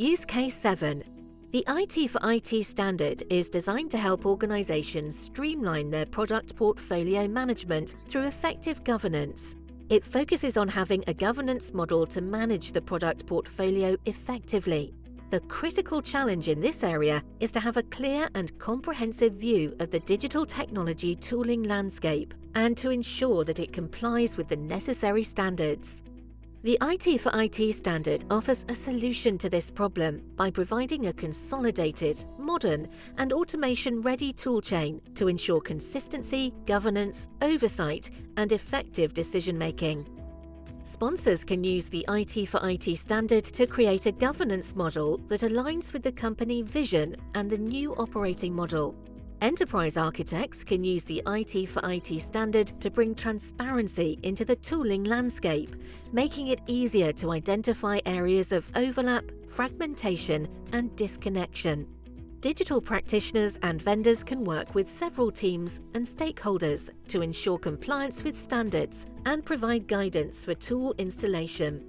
Use Case 7. The IT for IT standard is designed to help organizations streamline their product portfolio management through effective governance. It focuses on having a governance model to manage the product portfolio effectively. The critical challenge in this area is to have a clear and comprehensive view of the digital technology tooling landscape and to ensure that it complies with the necessary standards. The IT for IT standard offers a solution to this problem by providing a consolidated, modern and automation-ready toolchain to ensure consistency, governance, oversight and effective decision-making. Sponsors can use the IT for IT standard to create a governance model that aligns with the company vision and the new operating model. Enterprise architects can use the IT for IT standard to bring transparency into the tooling landscape, making it easier to identify areas of overlap, fragmentation and disconnection. Digital practitioners and vendors can work with several teams and stakeholders to ensure compliance with standards and provide guidance for tool installation.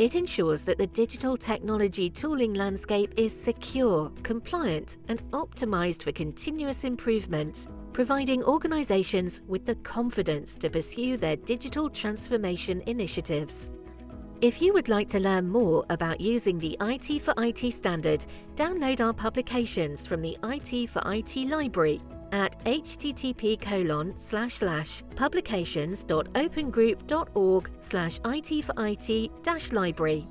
It ensures that the digital technology tooling landscape is secure, compliant and optimized for continuous improvement, providing organizations with the confidence to pursue their digital transformation initiatives. If you would like to learn more about using the IT for IT standard, download our publications from the IT for IT library at http colon slash slash publications.opengroup.org slash IT for IT dash library.